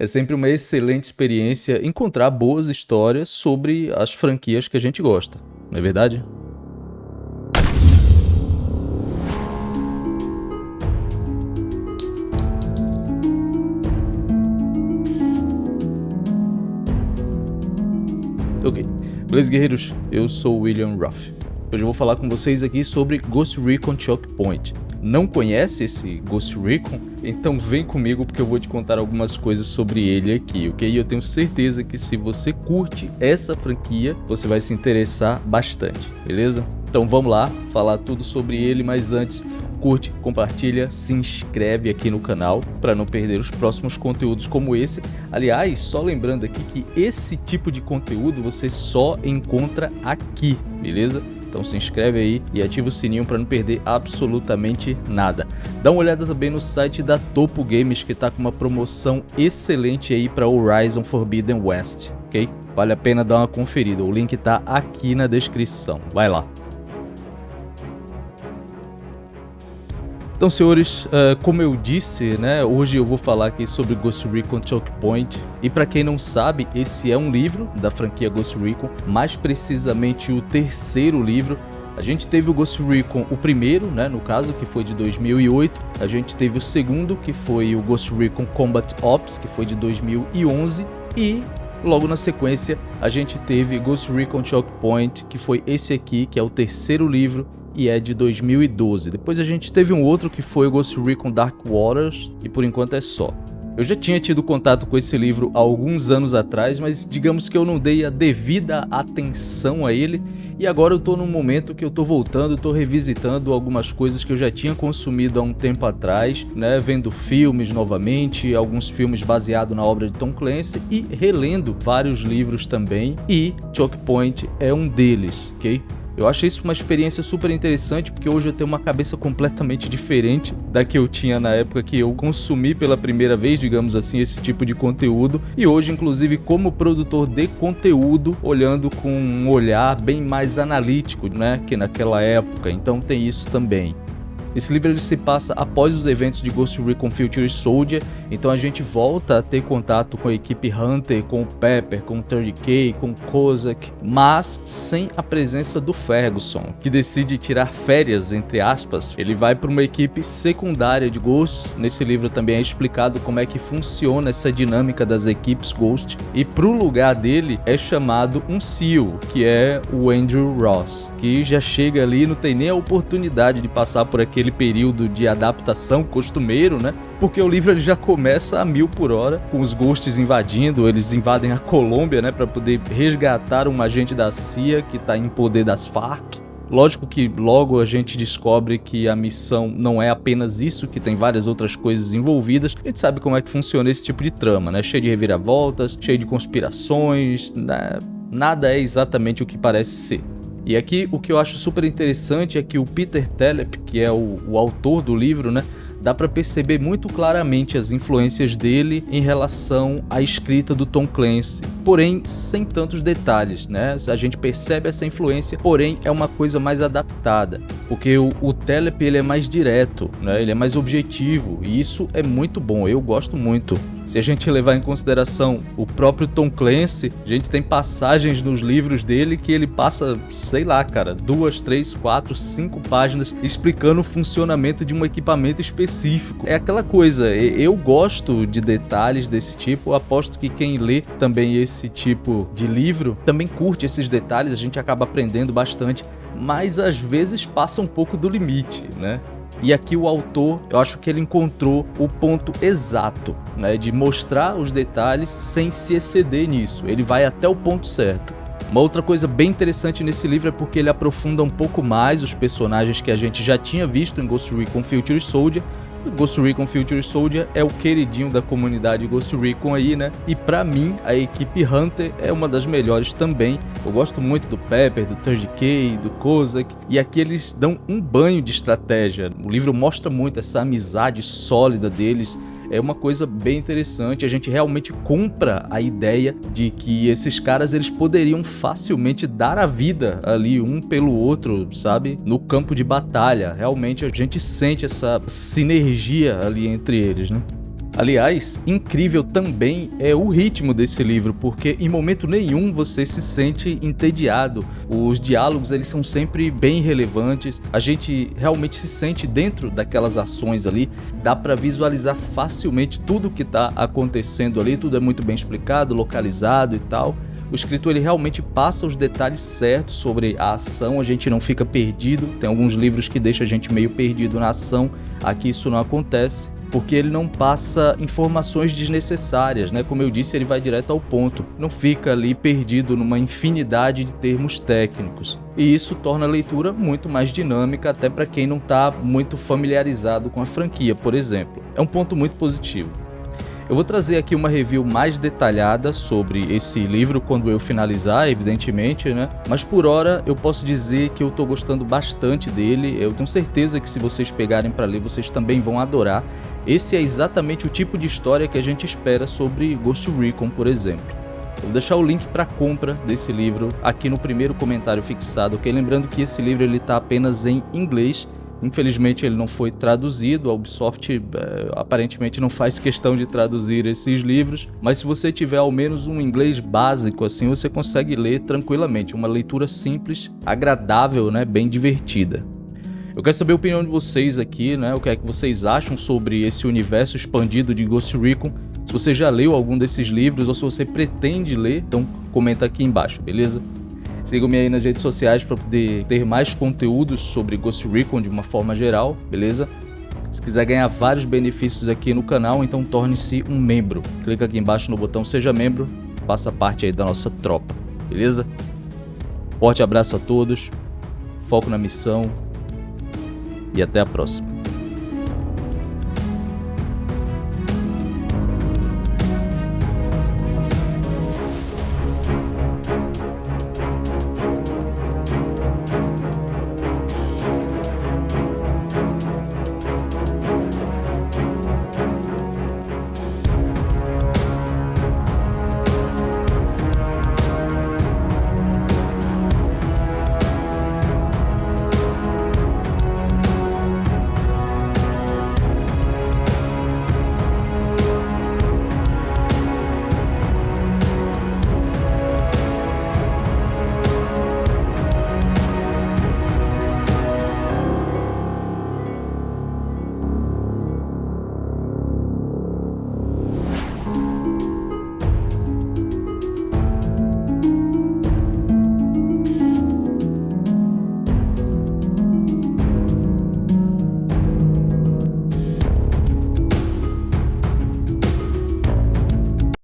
É sempre uma excelente experiência encontrar boas histórias sobre as franquias que a gente gosta, não é verdade? Ok, beleza guerreiros, eu sou William Ruff. Hoje eu vou falar com vocês aqui sobre Ghost Recon Choke Point. Não conhece esse Ghost Recon? Então vem comigo porque eu vou te contar algumas coisas sobre ele aqui, ok? E eu tenho certeza que se você curte essa franquia, você vai se interessar bastante, beleza? Então vamos lá, falar tudo sobre ele, mas antes curte, compartilha, se inscreve aqui no canal para não perder os próximos conteúdos como esse. Aliás, só lembrando aqui que esse tipo de conteúdo você só encontra aqui, beleza? Então se inscreve aí e ativa o sininho para não perder absolutamente nada. Dá uma olhada também no site da Topo Games que está com uma promoção excelente aí para Horizon Forbidden West, ok? Vale a pena dar uma conferida, o link está aqui na descrição, vai lá. Então, senhores, uh, como eu disse, né, hoje eu vou falar aqui sobre Ghost Recon Choke Point. E para quem não sabe, esse é um livro da franquia Ghost Recon, mais precisamente o terceiro livro. A gente teve o Ghost Recon, o primeiro, né, no caso, que foi de 2008. A gente teve o segundo, que foi o Ghost Recon Combat Ops, que foi de 2011. E logo na sequência, a gente teve Ghost Recon Choke Point, que foi esse aqui, que é o terceiro livro e é de 2012. Depois a gente teve um outro que foi o Ghost Recon Dark Waters, e por enquanto é só. Eu já tinha tido contato com esse livro há alguns anos atrás, mas digamos que eu não dei a devida atenção a ele, e agora eu tô num momento que eu tô voltando, tô revisitando algumas coisas que eu já tinha consumido há um tempo atrás, né, vendo filmes novamente, alguns filmes baseados na obra de Tom Clancy e relendo vários livros também, e Choke Point é um deles, ok? Eu achei isso uma experiência super interessante porque hoje eu tenho uma cabeça completamente diferente da que eu tinha na época que eu consumi pela primeira vez, digamos assim, esse tipo de conteúdo. E hoje, inclusive, como produtor de conteúdo, olhando com um olhar bem mais analítico, né, que naquela época. Então tem isso também. Esse livro ele se passa após os eventos de Ghost Recon Future Soldier, então a gente volta a ter contato com a equipe Hunter, com o Pepper, com o 30K, com o Kozak, mas sem a presença do Ferguson, que decide tirar férias, entre aspas. Ele vai para uma equipe secundária de Ghost, nesse livro também é explicado como é que funciona essa dinâmica das equipes Ghost, e pro lugar dele é chamado um SEAL, que é o Andrew Ross, que já chega ali não tem nem a oportunidade de passar por aqui aquele período de adaptação costumeiro, né? Porque o livro ele já começa a mil por hora, com os ghosts invadindo, eles invadem a Colômbia, né, para poder resgatar um agente da CIA que está em poder das Farc. Lógico que logo a gente descobre que a missão não é apenas isso, que tem várias outras coisas envolvidas. A gente sabe como é que funciona esse tipo de trama, né? Cheio de reviravoltas, cheio de conspirações, né? Nada é exatamente o que parece ser. E aqui o que eu acho super interessante é que o Peter Telep, que é o, o autor do livro, né, dá para perceber muito claramente as influências dele em relação à escrita do Tom Clancy, porém sem tantos detalhes, né? A gente percebe essa influência, porém é uma coisa mais adaptada, porque o, o Telep ele é mais direto, né? Ele é mais objetivo e isso é muito bom, eu gosto muito. Se a gente levar em consideração o próprio Tom Clancy, a gente tem passagens nos livros dele que ele passa, sei lá, cara, duas, três, quatro, cinco páginas explicando o funcionamento de um equipamento específico. É aquela coisa, eu gosto de detalhes desse tipo, aposto que quem lê também esse tipo de livro também curte esses detalhes, a gente acaba aprendendo bastante mas às vezes passa um pouco do limite, né? E aqui o autor, eu acho que ele encontrou o ponto exato, né, de mostrar os detalhes sem se exceder nisso. Ele vai até o ponto certo. Uma outra coisa bem interessante nesse livro é porque ele aprofunda um pouco mais os personagens que a gente já tinha visto em Ghost Recon Future Soldier Ghost Recon Future Soldier é o queridinho da comunidade Ghost Recon aí, né? E pra mim, a equipe Hunter é uma das melhores também. Eu gosto muito do Pepper, do 30K, do Kozak, e aqui eles dão um banho de estratégia. O livro mostra muito essa amizade sólida deles, é uma coisa bem interessante. A gente realmente compra a ideia de que esses caras eles poderiam facilmente dar a vida ali um pelo outro, sabe? No campo de batalha. Realmente a gente sente essa sinergia ali entre eles, né? Aliás, incrível também é o ritmo desse livro, porque em momento nenhum você se sente entediado. Os diálogos eles são sempre bem relevantes. A gente realmente se sente dentro daquelas ações ali. Dá para visualizar facilmente tudo o que está acontecendo ali. Tudo é muito bem explicado, localizado e tal. O escritor ele realmente passa os detalhes certos sobre a ação, a gente não fica perdido. Tem alguns livros que deixam a gente meio perdido na ação. Aqui isso não acontece porque ele não passa informações desnecessárias, né? Como eu disse, ele vai direto ao ponto, não fica ali perdido numa infinidade de termos técnicos. E isso torna a leitura muito mais dinâmica, até para quem não está muito familiarizado com a franquia, por exemplo. É um ponto muito positivo. Eu vou trazer aqui uma review mais detalhada sobre esse livro quando eu finalizar, evidentemente, né? Mas por hora eu posso dizer que eu estou gostando bastante dele. Eu tenho certeza que se vocês pegarem para ler, vocês também vão adorar. Esse é exatamente o tipo de história que a gente espera sobre Ghost Recon, por exemplo. Eu vou deixar o link para compra desse livro aqui no primeiro comentário fixado, ok? Lembrando que esse livro ele está apenas em inglês Infelizmente ele não foi traduzido, a Ubisoft é, aparentemente não faz questão de traduzir esses livros, mas se você tiver ao menos um inglês básico assim, você consegue ler tranquilamente, uma leitura simples, agradável, né, bem divertida. Eu quero saber a opinião de vocês aqui, né, o que é que vocês acham sobre esse universo expandido de Ghost Recon, se você já leu algum desses livros ou se você pretende ler, então comenta aqui embaixo, beleza? Sigam-me aí nas redes sociais para poder ter mais conteúdos sobre Ghost Recon de uma forma geral, beleza? Se quiser ganhar vários benefícios aqui no canal, então torne-se um membro. Clica aqui embaixo no botão Seja Membro, faça parte aí da nossa tropa, beleza? Forte abraço a todos, foco na missão e até a próxima.